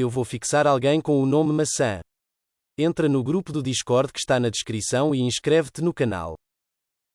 Eu vou fixar alguém com o nome maçã. Entra no grupo do Discord que está na descrição e inscreve-te no canal.